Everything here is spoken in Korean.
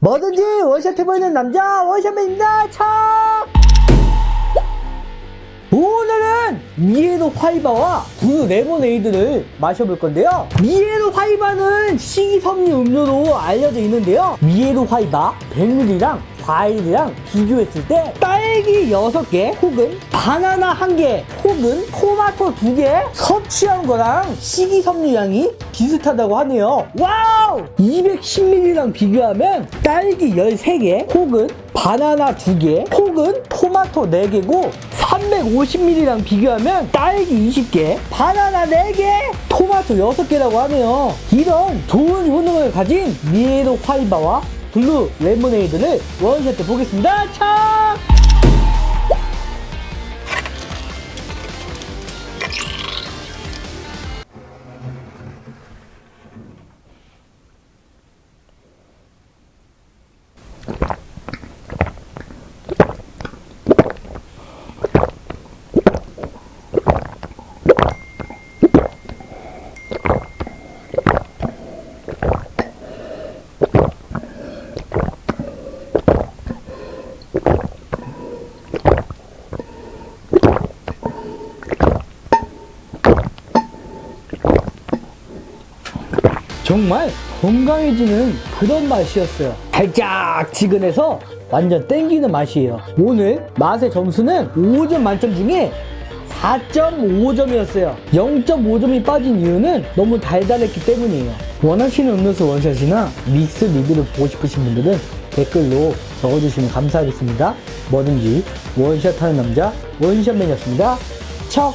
뭐든지 원샷 해보이는 남자 원샷맨입니다. 차! 오늘은 미에노 화이바와 blue 레모네이드를 마셔볼 건데요. 미에노 화이바는 식이섬유 음료로 알려져 있는데요. 미에노 화이바 100ml랑 과일이랑 비교했을 때 딸기 6개 혹은 바나나 1개 혹은 토마토 2개 섭취한 거랑 식이섬유량이 비슷하다고 하네요. 와우! 210ml랑 비교하면 딸기 13개 혹은 바나나 2개 혹은 토마토 4개고 350ml랑 비교하면 딸기 20개 바나나 4개 토마토 6개라고 하네요. 이런 좋은 효능을 가진 미에노 화이바와 blue 레모네이드를 원샷 해 보겠습니다. 차! 정말 건강해지는 그런 맛이었어요. 달짝지근해서 완전 땡기는 맛이에요. 오늘 맛의 점수는 5점 만점 중에 4.5점이었어요. 0.5점이 빠진 이유는 너무 달달했기 때문이에요. 원하시는 음료수 원샷이나 믹스 리뷰를 보고 싶으신 분들은 댓글로 적어주시면 감사하겠습니다. 뭐든지 원샷하는 남자 원샷맨이었습니다. 척!